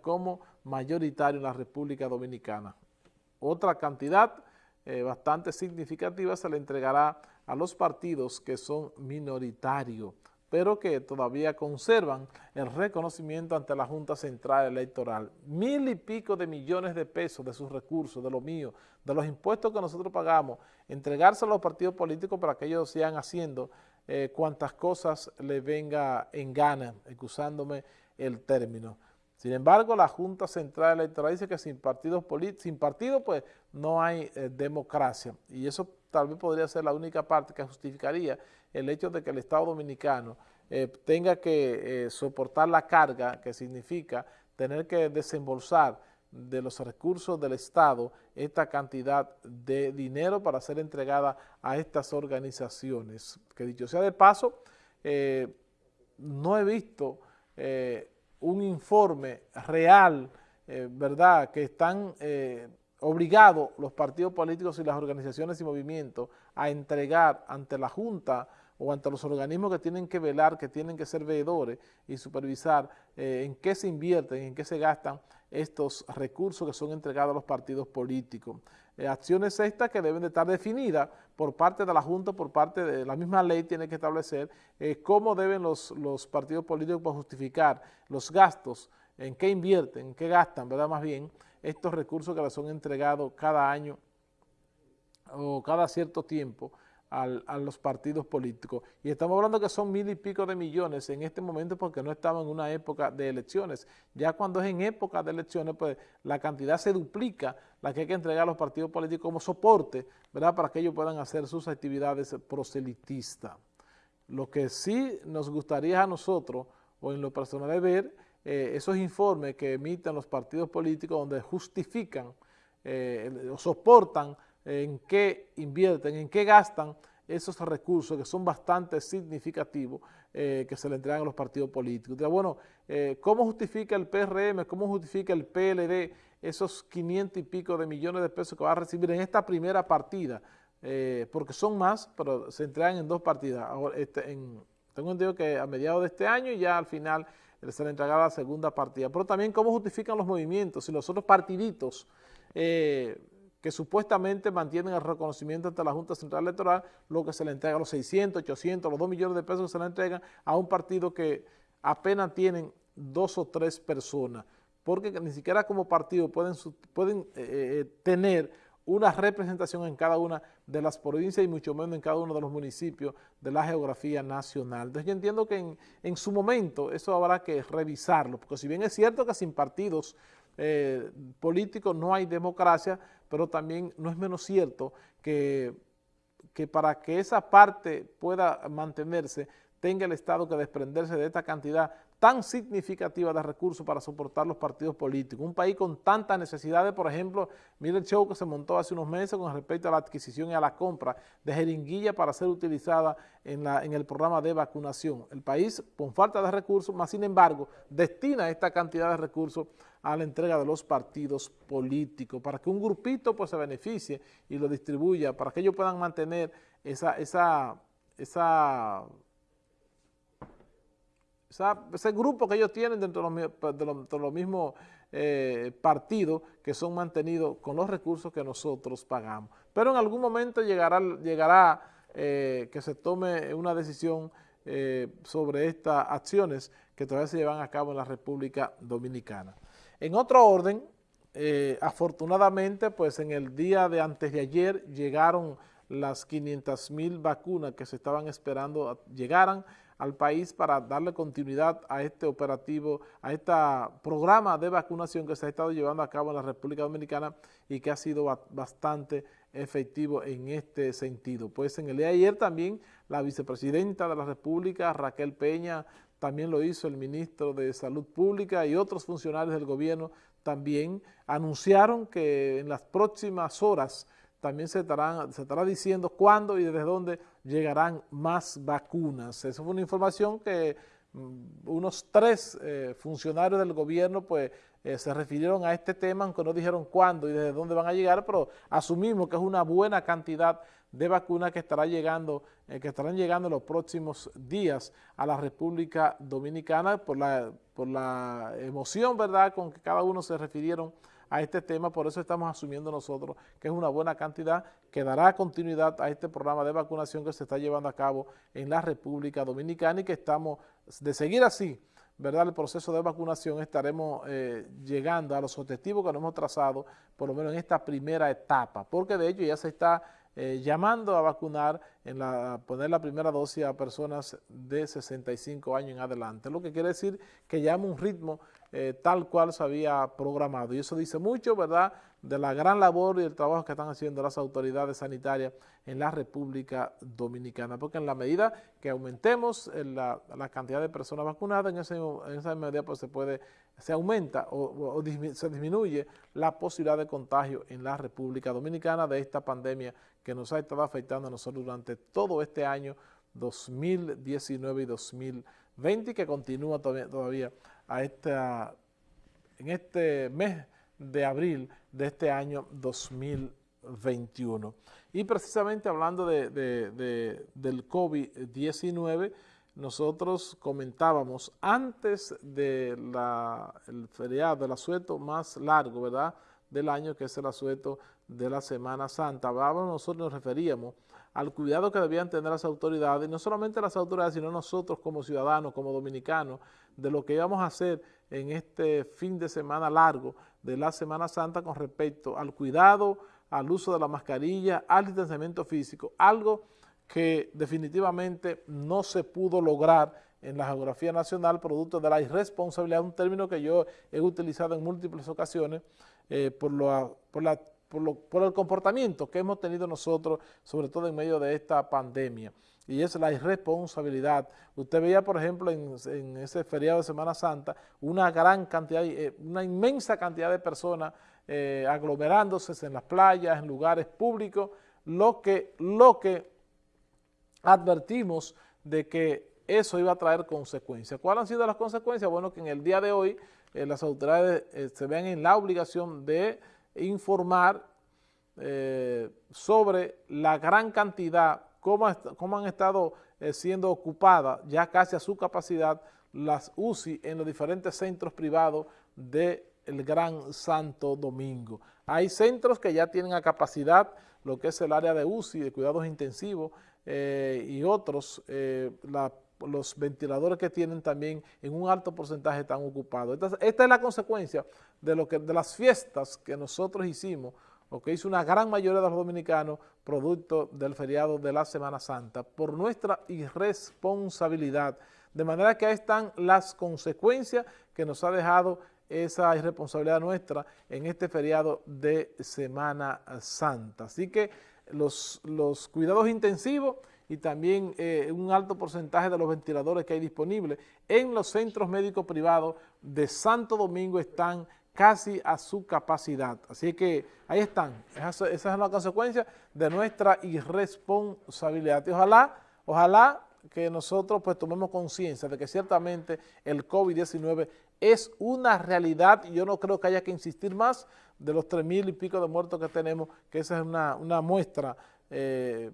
como mayoritario en la República Dominicana. Otra cantidad eh, bastante significativa se le entregará a los partidos que son minoritarios, pero que todavía conservan el reconocimiento ante la Junta Central Electoral. Mil y pico de millones de pesos de sus recursos, de lo mío, de los impuestos que nosotros pagamos, entregarse a los partidos políticos para que ellos sigan haciendo eh, cuantas cosas le venga en gana, excusándome el término. Sin embargo, la Junta Central Electoral dice que sin partidos sin partido pues no hay eh, democracia y eso tal vez podría ser la única parte que justificaría el hecho de que el Estado Dominicano eh, tenga que eh, soportar la carga que significa tener que desembolsar de los recursos del Estado esta cantidad de dinero para ser entregada a estas organizaciones. Que dicho sea de paso, no he visto un informe real, eh, ¿verdad?, que están eh, obligados los partidos políticos y las organizaciones y movimientos a entregar ante la Junta o ante los organismos que tienen que velar, que tienen que ser veedores y supervisar eh, en qué se invierten, en qué se gastan estos recursos que son entregados a los partidos políticos. Eh, acciones estas que deben de estar definidas por parte de la Junta, por parte de la misma ley tiene que establecer eh, cómo deben los, los partidos políticos justificar los gastos, en qué invierten, en qué gastan, ¿verdad? Más bien, estos recursos que les son entregados cada año o cada cierto tiempo a los partidos políticos. Y estamos hablando que son mil y pico de millones en este momento porque no estamos en una época de elecciones. Ya cuando es en época de elecciones, pues la cantidad se duplica, la que hay que entregar a los partidos políticos como soporte, ¿verdad?, para que ellos puedan hacer sus actividades proselitistas. Lo que sí nos gustaría a nosotros, o en lo personal, es ver eh, esos informes que emiten los partidos políticos donde justifican eh, o soportan en qué invierten, en qué gastan esos recursos que son bastante significativos eh, que se le entregan a los partidos políticos. bueno, eh, ¿cómo justifica el PRM, cómo justifica el PLD esos 500 y pico de millones de pesos que va a recibir en esta primera partida? Eh, porque son más, pero se entregan en dos partidas. Ahora, este, tengo entendido que a mediados de este año ya al final se le entregará la segunda partida. Pero también cómo justifican los movimientos y los otros partiditos que supuestamente mantienen el reconocimiento ante la Junta Central Electoral, lo que se le entrega, los 600, 800, los 2 millones de pesos que se le entregan a un partido que apenas tienen dos o tres personas, porque ni siquiera como partido pueden, pueden eh, eh, tener una representación en cada una de las provincias y mucho menos en cada uno de los municipios de la geografía nacional. Entonces yo entiendo que en, en su momento eso habrá que revisarlo, porque si bien es cierto que sin partidos eh, político no hay democracia, pero también no es menos cierto que, que para que esa parte pueda mantenerse tenga el Estado que desprenderse de esta cantidad tan significativa de recursos para soportar los partidos políticos. Un país con tantas necesidades, por ejemplo, mire el show que se montó hace unos meses con respecto a la adquisición y a la compra de jeringuilla para ser utilizada en, la, en el programa de vacunación. El país, con falta de recursos, más sin embargo, destina esta cantidad de recursos a la entrega de los partidos políticos, para que un grupito pues se beneficie y lo distribuya, para que ellos puedan mantener esa, esa, esa ese grupo que ellos tienen dentro de los, mismos eh, partidos que son mantenidos con los recursos que nosotros pagamos. Pero en algún momento llegará, llegará eh, que se tome una decisión eh, sobre estas acciones que todavía se llevan a cabo en la República Dominicana. En otro orden, afortunadamente, pues en el día de antes de ayer llegaron las 500 mil vacunas que se estaban esperando llegaran al país para darle continuidad a este operativo, a este programa de vacunación que se ha estado llevando a cabo en la República Dominicana y que ha sido bastante efectivo en este sentido. Pues en el día de ayer también la vicepresidenta de la República, Raquel Peña, también lo hizo el ministro de Salud Pública y otros funcionarios del gobierno también anunciaron que en las próximas horas también se, se estará diciendo cuándo y desde dónde llegarán más vacunas. Esa fue una información que unos tres eh, funcionarios del gobierno pues eh, se refirieron a este tema, aunque no dijeron cuándo y desde dónde van a llegar, pero asumimos que es una buena cantidad de vacunas que, estará llegando, que estarán llegando en los próximos días a la República Dominicana por la, por la emoción, ¿verdad?, con que cada uno se refirieron a este tema, por eso estamos asumiendo nosotros que es una buena cantidad que dará continuidad a este programa de vacunación que se está llevando a cabo en la República Dominicana y que estamos, de seguir así, ¿verdad? el proceso de vacunación estaremos eh, llegando a los objetivos que nos hemos trazado, por lo menos en esta primera etapa, porque de hecho ya se está eh, llamando a vacunar, en la, poner la primera dosis a personas de 65 años en adelante, lo que quiere decir que llama un ritmo eh, tal cual se había programado. Y eso dice mucho, ¿verdad?, de la gran labor y el trabajo que están haciendo las autoridades sanitarias en la República Dominicana, porque en la medida que aumentemos la, cantidad de personas vacunadas, en, esa medida pues se puede, se aumenta o, se disminuye la posibilidad de contagio en la República Dominicana de esta pandemia que nos ha estado afectando a nosotros durante todo este año 2019 y 2020 y que continúa todavía, todavía a esta, en este mes de abril de este año 2021. Y precisamente hablando de, del COVID-19, nosotros comentábamos antes del feriado, del asueto más largo, ¿verdad?, del año, que es el asueto de la Semana Santa. Hablábamos, nosotros nos referíamos al cuidado que debían tener las autoridades, no solamente las autoridades, sino nosotros como ciudadanos, como dominicanos, de lo que íbamos a hacer en este fin de semana largo de la Semana Santa con respecto al cuidado, al uso de la mascarilla, al distanciamiento físico, algo que definitivamente no se pudo lograr en la geografía nacional producto de la irresponsabilidad, un término que yo he utilizado en múltiples ocasiones eh, por, lo, por, la, por, el comportamiento que hemos tenido nosotros, sobre todo en medio de esta pandemia y es la irresponsabilidad. Usted veía, por ejemplo, en, ese feriado de Semana Santa, una gran cantidad, eh, una inmensa cantidad de personas eh, aglomerándose en las playas, en lugares públicos, lo que, lo que advertimos de que eso iba a traer consecuencias. ¿Cuáles han sido las consecuencias? Bueno, que en el día de hoy eh, las autoridades se ven en la obligación de informar sobre la gran cantidad cómo, han estado eh, siendo ocupadas ya casi a su capacidad las UCI en los diferentes centros privados del Gran Santo Domingo. Hay centros que ya tienen a capacidad lo que es el área de UCI, de cuidados intensivos, eh, y otros, eh, los ventiladores que tienen también en un alto porcentaje están ocupados. Esta, es la consecuencia de, lo que, de las fiestas que nosotros hicimos o que hizo una gran mayoría de los dominicanos producto del feriado de la Semana Santa, por nuestra irresponsabilidad. De manera que ahí están las consecuencias que nos ha dejado esa irresponsabilidad nuestra en este feriado de Semana Santa. Así que los, los cuidados intensivos y también eh, un alto porcentaje de los ventiladores que hay disponibles en los centros médicos privados de Santo Domingo están casi a su capacidad. Así que ahí están, esa, es la consecuencia de nuestra irresponsabilidad. Y ojalá, ojalá que nosotros pues tomemos conciencia de que ciertamente el COVID-19 es una realidad y yo no creo que haya que insistir más de los tres mil y pico de muertos que tenemos, que esa es una, muestra eh,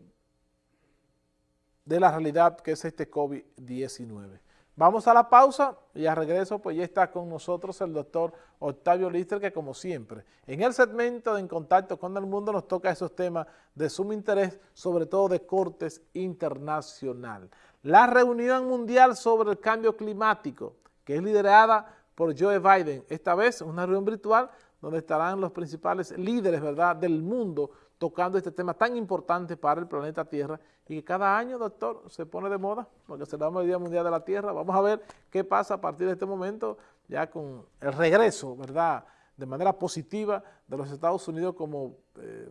de la realidad que es este COVID-19. Vamos a la pausa y a regreso pues ya está con nosotros el doctor Octavio Lister que como siempre en el segmento de En Contacto con el Mundo nos toca esos temas de sumo interés, sobre todo de cortes internacional. La reunión mundial sobre el cambio climático que es liderada por Joe Biden, esta vez una reunión virtual donde estarán los principales líderes ¿verdad? del mundo tocando este tema tan importante para el planeta Tierra y que cada año, doctor, se pone de moda porque celebramos el Día Mundial de la Tierra. Vamos a ver qué pasa a partir de este momento ya con el regreso, ¿verdad?, de manera positiva de los Estados Unidos como eh,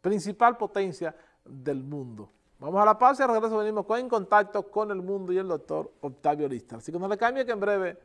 principal potencia del mundo. Vamos a la pausa y al regreso venimos con En Contacto con el Mundo y el doctor Octavio Lista. Así que no le cambie que en breve